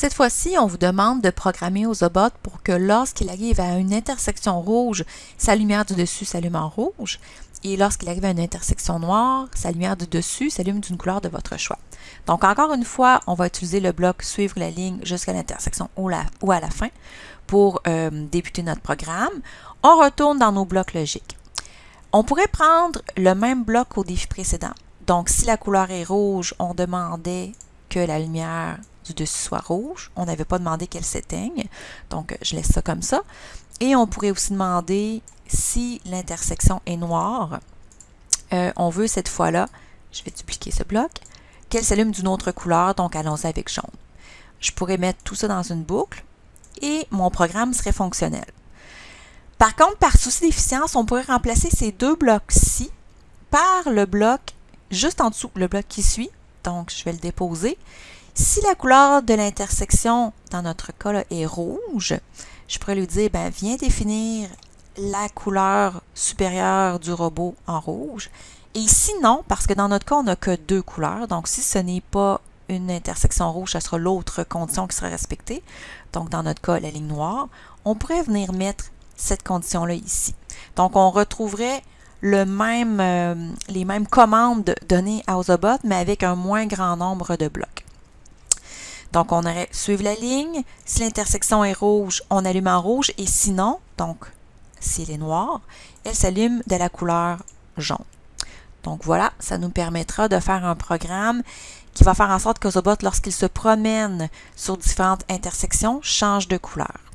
Cette fois-ci, on vous demande de programmer Ozobot pour que lorsqu'il arrive à une intersection rouge, sa lumière du dessus s'allume en rouge. Et lorsqu'il arrive à une intersection noire, sa lumière du dessus s'allume d'une couleur de votre choix. Donc, encore une fois, on va utiliser le bloc Suivre la ligne jusqu'à l'intersection ou, à la fin pour euh, débuter notre programme. On retourne dans nos blocs logiques. On pourrait prendre le même bloc au défi précédent. Donc, si la couleur est rouge, on demandait que la lumière du dessus soit rouge. On n'avait pas demandé qu'elle s'éteigne. Donc, je laisse ça comme ça. Et on pourrait aussi demander si l'intersection est noire. Euh, on veut cette fois-là, je vais dupliquer ce bloc, qu'elle s'allume d'une autre couleur, donc allons-y avec jaune. Je pourrais mettre tout ça dans une boucle et mon programme serait fonctionnel. Par contre, par souci d'efficience, on pourrait remplacer ces deux blocs-ci par le bloc juste en dessous, le bloc qui suit. Donc, je vais le déposer. Si la couleur de l'intersection, dans notre cas, est rouge, je pourrais lui dire, ben, viens définir la couleur supérieure du robot en rouge. Et sinon, parce que dans notre cas, on n'a que deux couleurs, donc si ce n'est pas une intersection rouge, ce sera l'autre condition qui sera respectée. Donc, dans notre cas, la ligne noire, on pourrait venir mettre cette condition-là ici. Donc, on retrouverait le même, euh, les mêmes commandes données à Ozobot, mais avec un moins grand nombre de blocs. Donc, on aurait suivre la ligne. Si l'intersection est rouge, on allume en rouge. Et sinon, donc, si elle est noire, elle s'allume de la couleur jaune. Donc voilà, ça nous permettra de faire un programme qui va faire en sorte que Zobot, lorsqu'il se promène sur différentes intersections, change de couleur.